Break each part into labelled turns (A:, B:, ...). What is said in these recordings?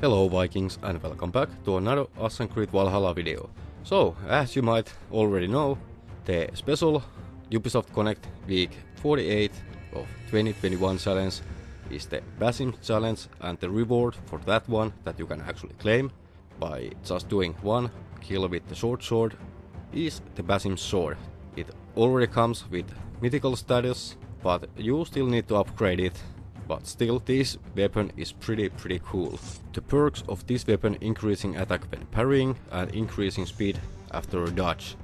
A: Hello Vikings and welcome back to another Assassin's Creed Valhalla video. So, as you might already know, the special Ubisoft Connect Week 48 of 2021 challenge is the Basim challenge and the reward for that one that you can actually claim by just doing one kill with the short sword is the Basim sword. It already comes with mythical status, but you still need to upgrade it but still this weapon is pretty pretty cool. The perks of this weapon increasing attack when parrying and increasing speed after a dodge.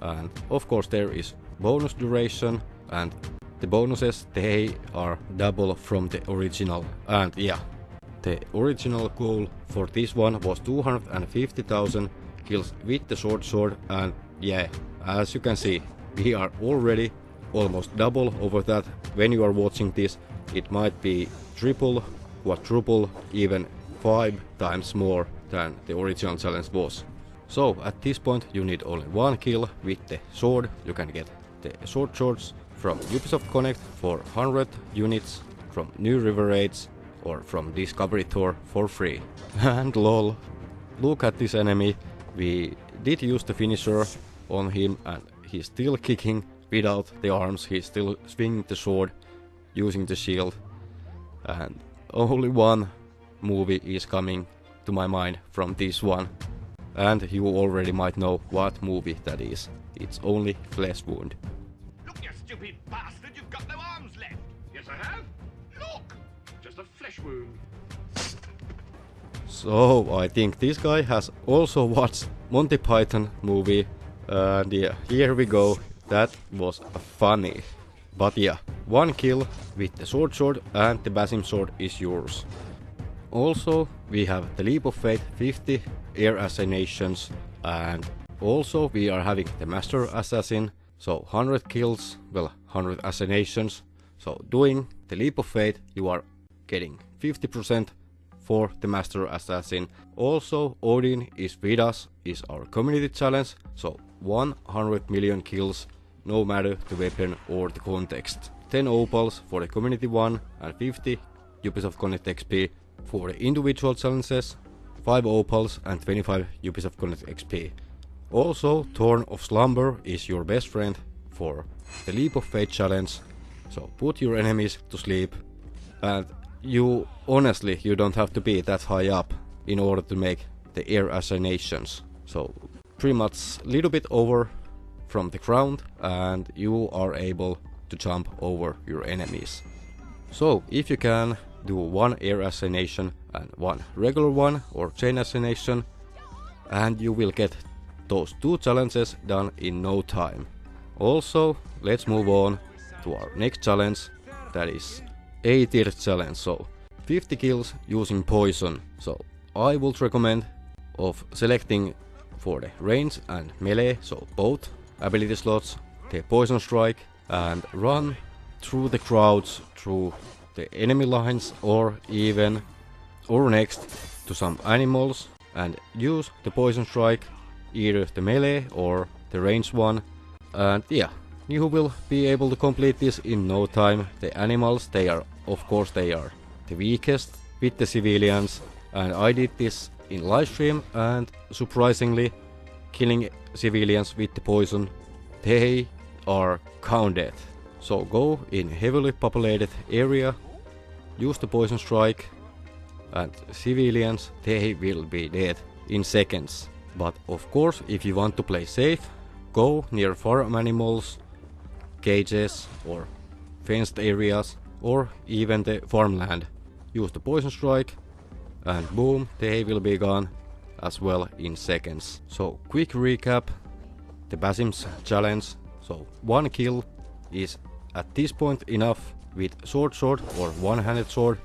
A: And of course there is bonus duration and the bonuses they are double from the original and yeah the original goal for this one was 250,000 kills with the short sword and yeah as you can see we are already almost double over that when you are watching this it might be triple, quadruple, even five times more than the original challenge was. So at this point you need only one kill with the sword, you can get the short swords from Ubisoft Connect for 100 units, from New River Raids or from Discovery Tour for free. and lol, look at this enemy, we did use the finisher on him and he's still kicking without the arms, he's still swinging the sword using the shield. And only one movie is coming to my mind from this one. And you already might know what movie that is. It's only Flesh Wound.
B: Look, you stupid bastard, you've got no arms left. Yes, I have. Look, just a flesh wound.
A: So I think this guy has also watched Monty Python movie. And yeah, here we go. That was funny. But yeah, one kill with the short sword and the Basim sword is yours. Also, we have the Leap of Faith 50 air assassinations and also we are having the Master Assassin, so 100 kills, well 100 assassinations. So doing the Leap of Faith you are getting 50% for the Master Assassin. Also Odin is with us, is our community challenge, so 100 million kills no matter the weapon or the context. 10 opals for the community one and 50 Ubisoft Connect XP for the individual challenges, 5 opals and 25 Ubisoft Connect XP. Also, Thorn of Slumber is your best friend for the Leap of Faith challenge, so put your enemies to sleep and you honestly you don't have to be that high up in order to make the air assassinations. So pretty much a little bit over from the ground and you are able to jump over your enemies. So if you can do one air assassination and one regular one or chain assassination and you will get those two challenges done in no time. Also let's move on to our next challenge that is 80 challenge so 50 kills using poison so I would recommend of selecting for the range and melee so both ability slots, the poison strike and run through the crowds, through the enemy lines or even or next to some animals and use the poison strike, either the melee or the range one. And yeah, you will be able to complete this in no time. The animals, they are, of course, they are the weakest with the civilians. And I did this in livestream and surprisingly, killing civilians with the poison, they are counted. So go in heavily populated area, use the poison strike, and civilians, they will be dead in seconds. But of course, if you want to play safe, go near farm animals, cages or fenced areas or even the farmland. Use the poison strike and boom, they will be gone as well in seconds. So quick recap, the Basim's challenge. So one kill is at this point enough with short sword or one-handed sword,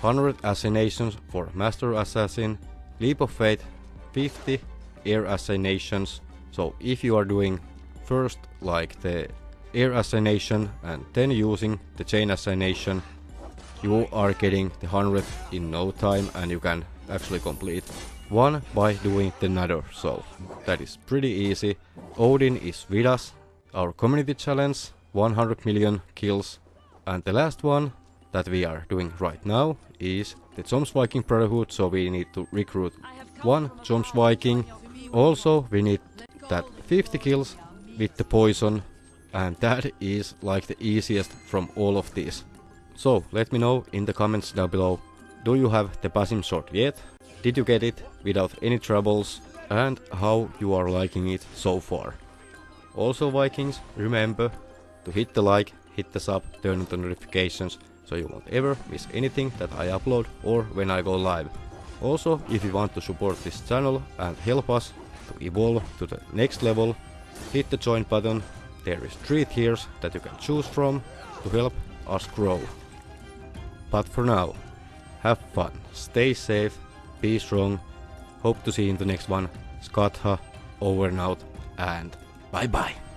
A: 100 assassinations for Master Assassin, Leap of Faith 50 air assassinations. So if you are doing first like the air assassination and then using the chain assassination, you are getting the 100 in no time and you can actually complete one by doing the another, so that is pretty easy. Odin is with us, our community challenge, 100 million kills. And the last one that we are doing right now is the Joms Viking Brotherhood, so we need to recruit one Joms Viking. Also, we need that 50 kills with the poison, and that is like the easiest from all of these. So, let me know in the comments down below, do you have the Basim sword yet? Did you get it without any troubles? And how you are liking it so far? Also Vikings, remember to hit the like, hit the sub, turn on the notifications so you won't ever miss anything that I upload or when I go live. Also, if you want to support this channel and help us to evolve to the next level, hit the join button. There is 3 tiers that you can choose from to help us grow. But for now, have fun, stay safe, be strong, hope to see you in the next one. Skatha, over and out, and bye bye.